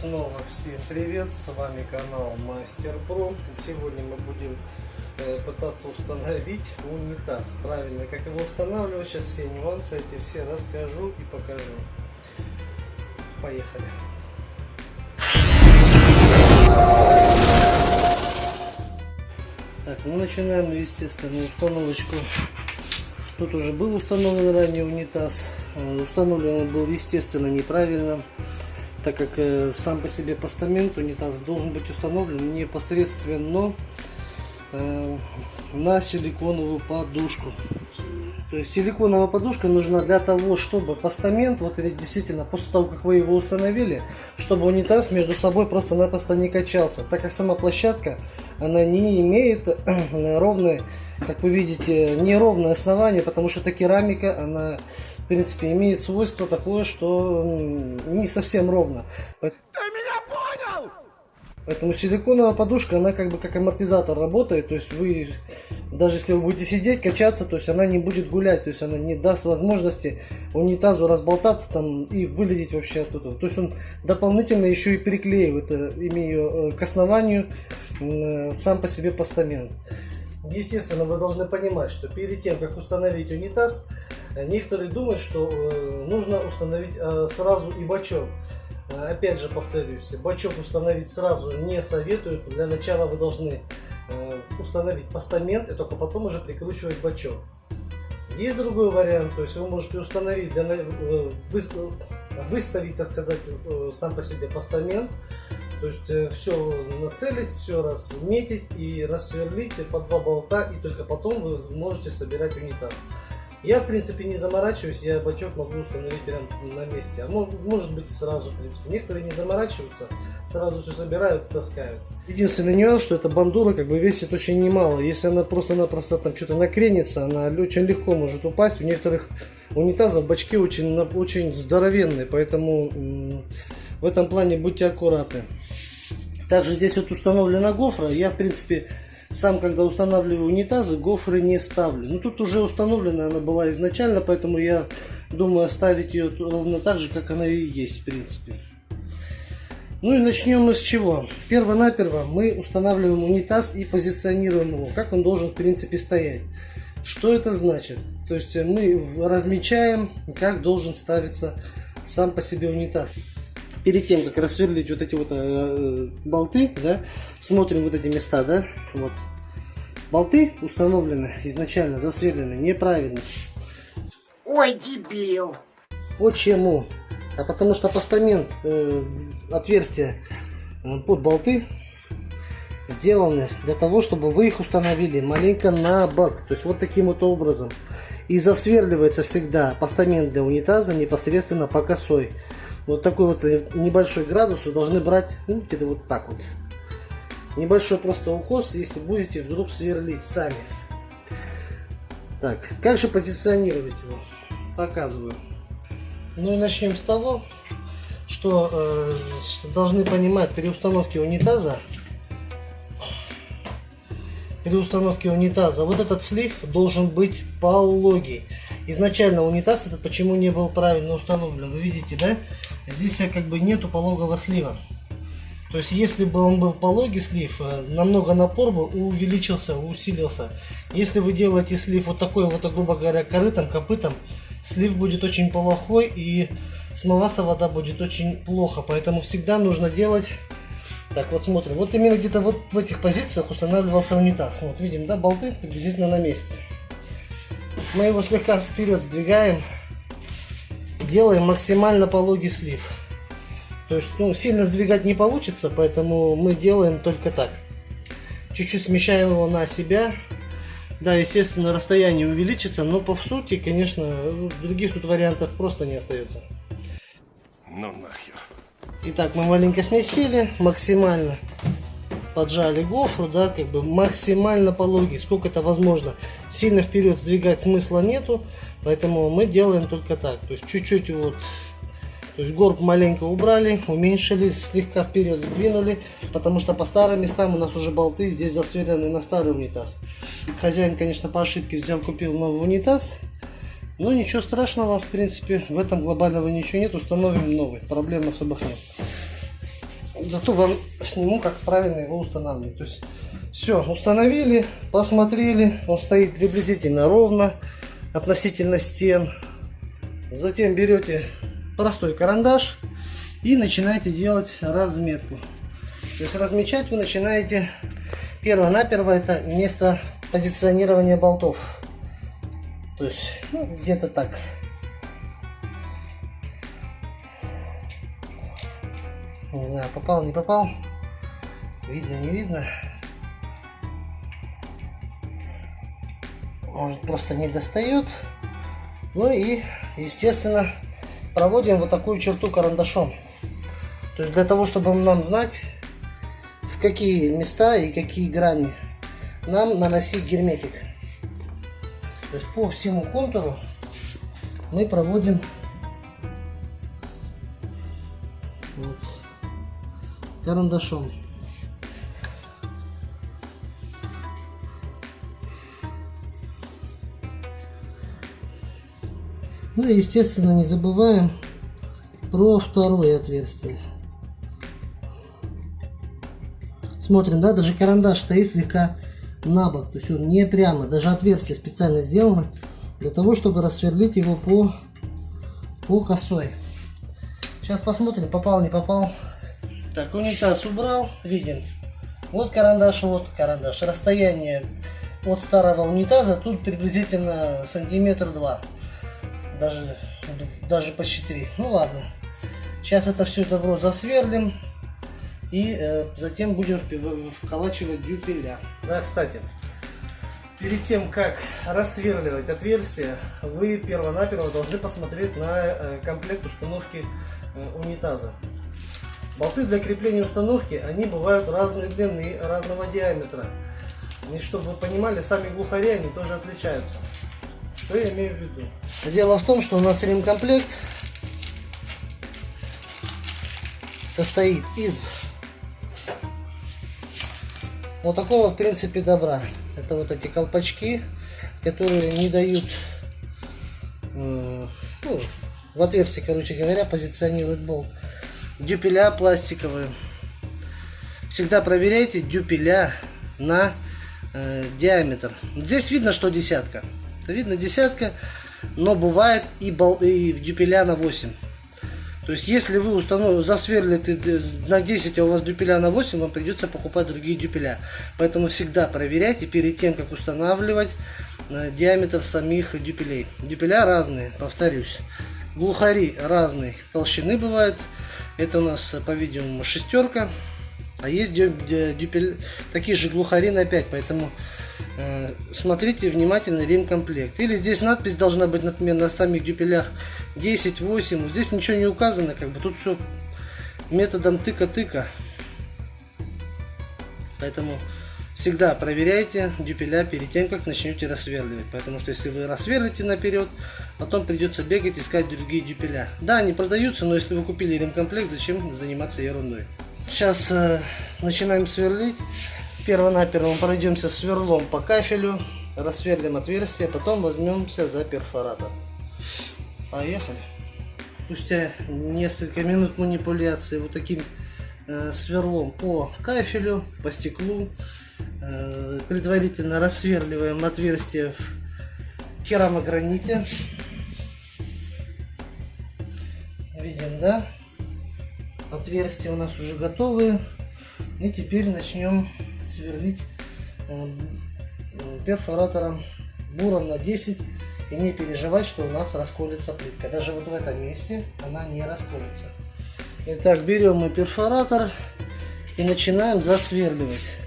снова всем привет, с вами канал Мастер Про. Сегодня мы будем э, пытаться установить унитаз. Правильно, как его устанавливать, сейчас все нюансы эти все расскажу и покажу. Поехали. Так, мы начинаем, естественно, установочку. Тут уже был установлен ранее унитаз. Э, установлен он был, естественно, неправильно так как э, сам по себе постамент унитаз должен быть установлен непосредственно э, на силиконовую подушку. То есть силиконовая подушка нужна для того, чтобы постамент, вот действительно, после того, как вы его установили, чтобы унитаз между собой просто-напросто не качался. Так как сама площадка, она не имеет ровной, как вы видите, неровное основание, потому что эта керамика, она в принципе, имеет свойство такое, что не совсем ровно. Ты меня понял? Поэтому силиконовая подушка, она как бы как амортизатор работает, то есть вы, даже если вы будете сидеть, качаться, то есть она не будет гулять, то есть она не даст возможности унитазу разболтаться там и вылететь вообще оттуда. То есть он дополнительно еще и переклеивает, э, имея э, к основанию э, сам по себе постамент. Естественно, вы должны понимать, что перед тем, как установить унитаз, Некоторые думают, что э, нужно установить э, сразу и бачок. Э, опять же повторюсь, бачок установить сразу не советую. Для начала вы должны установить постамент и только потом уже прикручивать бачок. Есть другой вариант, то есть вы можете установить, для, выставить, так сказать, сам по себе постамент, то есть все нацелить, все разметить и рассверлить по два болта, и только потом вы можете собирать унитаз. Я, в принципе, не заморачиваюсь, я бачок могу установить прямо на месте. А может быть и сразу, в принципе. Некоторые не заморачиваются, сразу все собирают и таскают. Единственный нюанс, что эта бандура как бы весит очень немало. Если она просто-напросто там что-то накренится, она очень легко может упасть. У некоторых унитазов бачки очень, очень здоровенные, поэтому в этом плане будьте аккуратны. Также здесь вот установлена гофра. Я, в принципе, сам, когда устанавливаю унитазы, гофры не ставлю. Ну, тут уже установлена она была изначально, поэтому я думаю оставить ее ровно так же, как она и есть, в принципе. Ну и начнем мы с чего. Перво-наперво мы устанавливаем унитаз и позиционируем его, как он должен, в принципе, стоять. Что это значит? То есть мы размечаем, как должен ставиться сам по себе унитаз перед тем, как рассверлить вот эти вот э, болты, да, смотрим вот эти места, да, вот. Болты установлены изначально, засверлены неправильно. Ой, дебил! Почему? А потому что постамент, э, отверстия э, под болты сделаны для того, чтобы вы их установили маленько на бок. То есть вот таким вот образом. И засверливается всегда постамент для унитаза непосредственно по косой вот такой вот небольшой градус вы должны брать ну, где-то вот так вот. Небольшой просто укос, если будете вдруг сверлить сами. Так, как же позиционировать его? Показываю. Ну и начнем с того, что э, должны понимать при установке унитаза при установке унитаза вот этот слив должен быть пологий изначально унитаз этот почему не был правильно установлен. Вы видите, да? Здесь как бы нету пологого слива. То есть, если бы он был пологий слив, э, намного напор бы увеличился, усилился. Если вы делаете слив вот такой вот, грубо говоря, корытом, копытом, слив будет очень плохой и смываться вода будет очень плохо. Поэтому всегда нужно делать... Так, вот смотрим. Вот именно где-то вот в этих позициях устанавливался унитаз. Вот видим, да, болты приблизительно на месте мы его слегка вперед сдвигаем и делаем максимально пологий слив. То есть, ну, сильно сдвигать не получится, поэтому мы делаем только так. Чуть-чуть смещаем его на себя. Да, естественно, расстояние увеличится, но по сути, конечно, других тут вариантов просто не остается. Ну нахер. Итак, мы маленько сместили, максимально поджали гофру, да, как бы максимально пологий, сколько это возможно. Сильно вперед сдвигать смысла нету, поэтому мы делаем только так. То есть чуть-чуть вот, то есть горб маленько убрали, уменьшили, слегка вперед сдвинули, потому что по старым местам у нас уже болты здесь засверены на старый унитаз. Хозяин, конечно, по ошибке взял, купил новый унитаз. Но ничего страшного, в принципе, в этом глобального ничего нет, установим новый, проблем особых нет. Зато вам сниму, как правильно его устанавливать. То есть все, установили, посмотрели, он стоит приблизительно ровно относительно стен. Затем берете простой карандаш и начинаете делать разметку. То есть размечать вы начинаете перво-наперво это место позиционирования болтов. То есть ну, где-то так. Не знаю, попал, не попал. Видно, не видно. Может просто не достает. Ну и, естественно, проводим вот такую черту карандашом. То есть для того, чтобы нам знать, в какие места и какие грани нам наносить герметик. То есть по всему контуру мы проводим карандашом. Ну и естественно не забываем про второе отверстие. Смотрим, да, даже карандаш стоит слегка на бок, то есть он не прямо, даже отверстие специально сделано для того, чтобы рассверлить его по, по косой. Сейчас посмотрим, попал, не попал. Так, унитаз убрал, виден. Вот карандаш, вот карандаш. Расстояние от старого унитаза тут приблизительно сантиметр два. Даже, даже почти три. Ну ладно. Сейчас это все добро засверлим. И э, затем будем вколачивать дюпеля. Да, кстати, перед тем, как рассверливать отверстие, вы перво-наперво должны посмотреть на э, комплект установки э, унитаза. Болты для крепления установки, они бывают разной длины, разного диаметра. И чтобы вы понимали, сами глухари, они тоже отличаются. Что я имею в виду? Дело в том, что у нас ремкомплект состоит из вот такого, в принципе, добра. Это вот эти колпачки, которые не дают ну, в отверстие, короче говоря, позиционировать болт. Дюпеля пластиковые. Всегда проверяйте дюпеля на э, диаметр. Здесь видно, что десятка. Видно десятка, но бывает и, бол, и дюпеля на 8. То есть, если вы установите, засверлите на 10, а у вас дюпеля на 8, вам придется покупать другие дюпеля. Поэтому всегда проверяйте перед тем, как устанавливать э, диаметр самих дюпелей. Дюпеля разные, повторюсь. Глухари разные толщины бывают. Это у нас, по-видимому, шестерка. А есть дюпель, такие же глухари на 5, поэтому э, смотрите внимательно ремкомплект. Или здесь надпись должна быть, например, на самих дюпелях 10, 8. Здесь ничего не указано, как бы тут все методом тыка-тыка. Поэтому всегда проверяйте дюпеля перед тем, как начнете рассверливать. Потому что если вы рассверлите наперед, потом придется бегать искать другие дюпеля. Да, они продаются, но если вы купили ремкомплект, зачем заниматься ерундой? Сейчас э, начинаем сверлить. Перво-наперво пройдемся сверлом по кафелю, рассверлим отверстие, потом возьмемся за перфоратор. Поехали. Спустя несколько минут манипуляции вот таким э, сверлом по кафелю, по стеклу, предварительно рассверливаем отверстие в керамограните. Видим, да? Отверстия у нас уже готовы. И теперь начнем сверлить э, перфоратором буром на 10 и не переживать, что у нас расколется плитка. Даже вот в этом месте она не расколется. Итак, берем мы перфоратор и начинаем засверливать.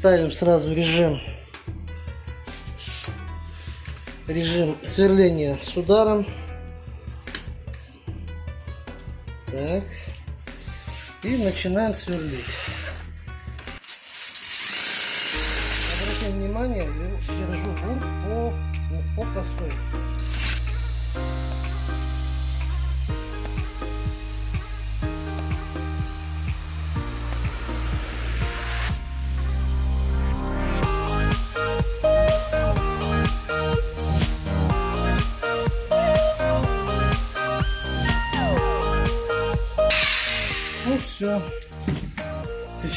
Ставим сразу режим режим сверления с ударом. Так. И начинаем сверлить. Обратите внимание, держу бур по, по косой.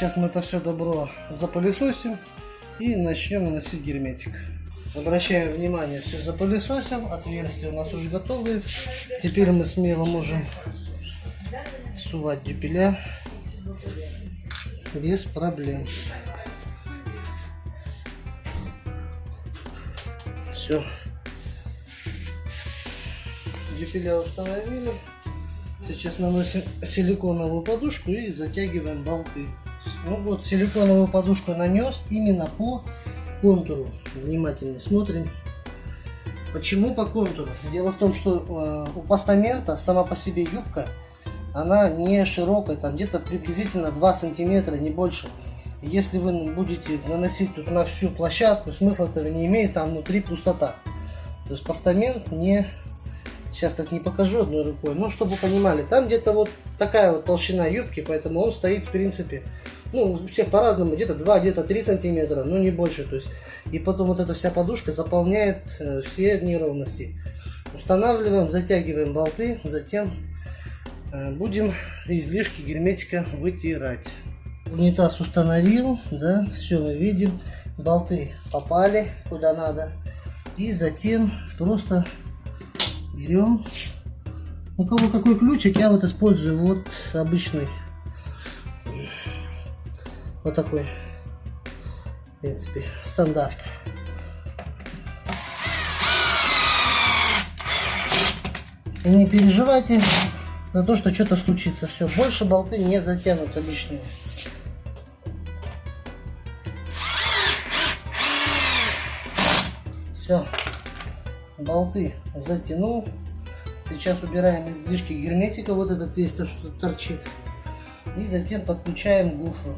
Сейчас мы это все добро запылесосим и начнем наносить герметик. Обращаем внимание, все запылесосил, отверстия у нас уже готовы. Теперь мы смело можем сувать дюпеля без проблем. Все. Дюпеля установили. Сейчас наносим силиконовую подушку и затягиваем болты. Ну вот, силиконовую подушку нанес именно по контуру. Внимательно смотрим. Почему по контуру? Дело в том, что э, у постамента сама по себе юбка, она не широкая, там где-то приблизительно 2 сантиметра, не больше. Если вы будете наносить тут на всю площадку, смысла этого не имеет, там внутри пустота. То есть постамент не Сейчас так не покажу одной рукой, но чтобы понимали, там где-то вот такая вот толщина юбки, поэтому он стоит в принципе, ну, у всех по-разному, где-то 2, где-то 3 сантиметра, но не больше, то есть, и потом вот эта вся подушка заполняет э, все неровности. Устанавливаем, затягиваем болты, затем э, будем излишки герметика вытирать. Унитаз установил, да, все мы видим, болты попали куда надо, и затем просто берем. У кого какой ключик, я вот использую вот обычный. Вот такой. В принципе, стандарт. И не переживайте за то, что что-то случится. Все, больше болты не затянут лишние. Все болты затянул. Сейчас убираем излишки герметика, вот этот весь то, что торчит. И затем подключаем гофру.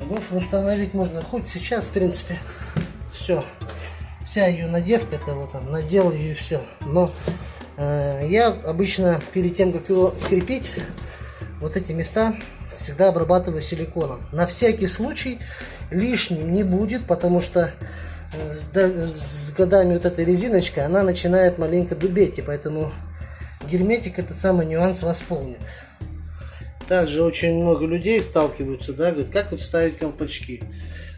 Гофру установить можно хоть сейчас, в принципе. Все. Вся ее надевка, это вот он, надел ее и все. Но э, я обычно перед тем, как его крепить, вот эти места всегда обрабатываю силиконом. На всякий случай лишним не будет, потому что с, годами вот эта резиночка, она начинает маленько дубеть, и поэтому герметик этот самый нюанс восполнит. Также очень много людей сталкиваются, да, говорят, как вот ставить колпачки.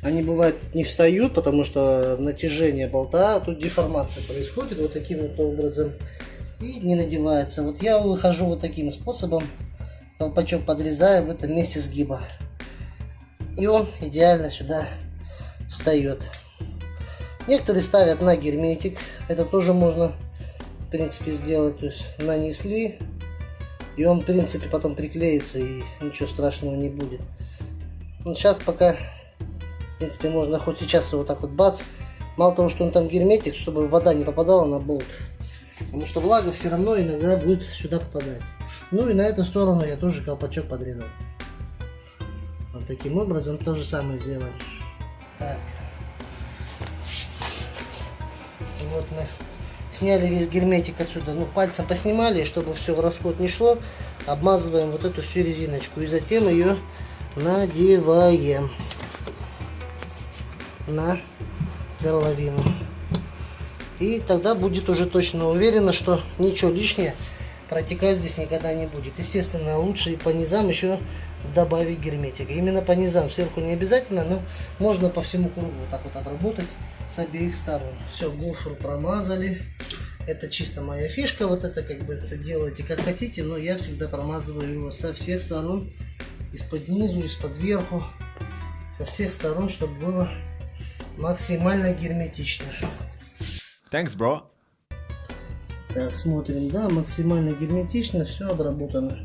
Они бывают не встают, потому что натяжение болта, а тут деформация происходит вот таким вот образом и не надевается. Вот я выхожу вот таким способом, колпачок подрезаю в этом месте сгиба. И он идеально сюда встает. Некоторые ставят на герметик. Это тоже можно, в принципе, сделать. То есть нанесли, и он, в принципе, потом приклеится, и ничего страшного не будет. Ну, сейчас пока, в принципе, можно хоть сейчас его так вот бац. Мало того, что он там герметик, чтобы вода не попадала на болт. Потому что влага все равно иногда будет сюда попадать. Ну и на эту сторону я тоже колпачок подрезал. Вот таким образом то же самое сделаем. Так. Вот мы сняли весь герметик отсюда. Ну, пальцем поснимали, чтобы все в расход не шло. Обмазываем вот эту всю резиночку. И затем ее надеваем на горловину. И тогда будет уже точно уверено, что ничего лишнего протекать здесь никогда не будет. Естественно, лучше и по низам еще добавить герметика. Именно по низам, сверху не обязательно, но можно по всему кругу вот так вот обработать с обеих сторон. Все, гофру промазали. Это чисто моя фишка, вот это как бы делайте как хотите, но я всегда промазываю его со всех сторон, из-под низу, из-под верху, со всех сторон, чтобы было максимально герметично. Thanks, bro. Так, смотрим, да, максимально герметично, все обработано.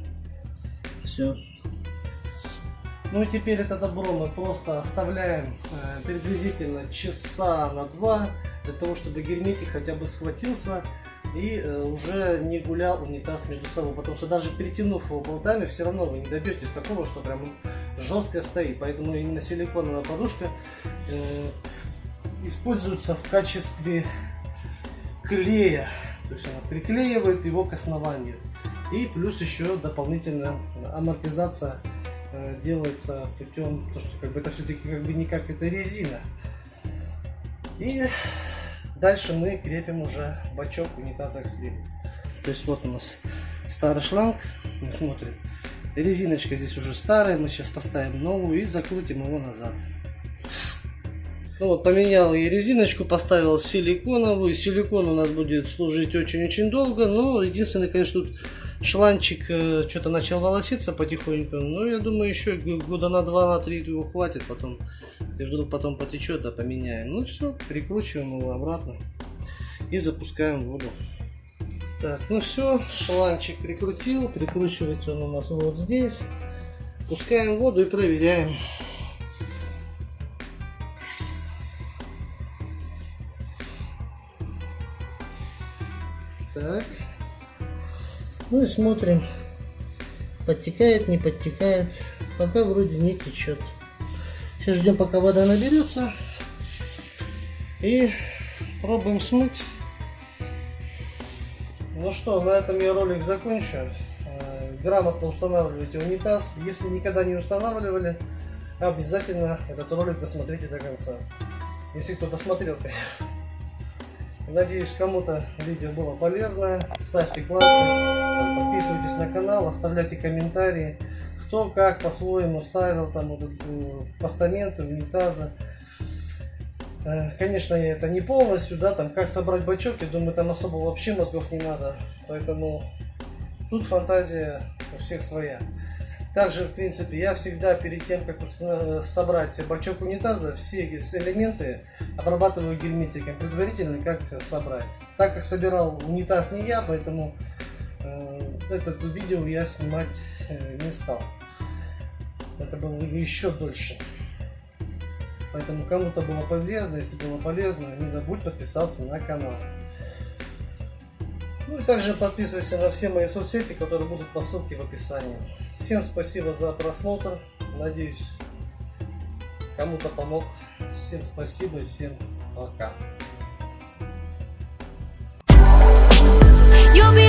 Все. Ну и теперь это добро мы просто оставляем э, приблизительно часа на два, для того, чтобы герметик хотя бы схватился и э, уже не гулял унитаз между собой. Потому что даже перетянув его болтами, все равно вы не добьетесь такого, что прям жестко стоит. Поэтому именно силиконовая подушка э, используется в качестве клея то есть она приклеивает его к основанию. И плюс еще дополнительно амортизация э, делается путем, то что как бы это все-таки как бы не как это резина. И дальше мы крепим уже бачок унитаза к сливу. То есть вот у нас старый шланг, мы смотрим, Резиночка здесь уже старая, мы сейчас поставим новую и закрутим его назад. Ну вот, поменял я резиночку, поставил силиконовую. Силикон у нас будет служить очень-очень долго, но единственное, конечно, тут шланчик э, что-то начал волоситься потихоньку. Но я думаю, еще года на два, на три его хватит потом. Если вдруг потом потечет, да поменяем. Ну все, прикручиваем его обратно и запускаем воду. Так, ну все, шланчик прикрутил, прикручивается он у нас вот здесь. Пускаем воду и проверяем. И смотрим, подтекает, не подтекает. Пока вроде не течет. Сейчас ждем, пока вода наберется. И пробуем смыть. Ну что, на этом я ролик закончу. Э, Грамотно устанавливайте унитаз. Если никогда не устанавливали, обязательно этот ролик досмотрите до конца. Если кто досмотрел, конечно. Надеюсь, кому-то видео было полезное. Ставьте классы, подписывайтесь на канал, оставляйте комментарии. Кто как по-своему ставил там вот, э, постаменты, унитазы. Э, Конечно, это не полностью, да, там как собрать бачок, я думаю, там особо вообще мозгов не надо. Поэтому тут фантазия у всех своя. Также, в принципе, я всегда перед тем, как уста- собрать бачок унитаза, все элементы обрабатываю герметиком предварительно, как собрать. Так как собирал унитаз не я, поэтому э, этот видео я снимать э, не стал. Это было бы еще дольше. Поэтому кому-то было полезно, если было полезно, не забудь подписаться на канал. Ну и также подписывайся на все мои соцсети, которые будут по ссылке в описании. Всем спасибо за просмотр. Надеюсь, кому-то помог. Всем спасибо и всем пока. You'll be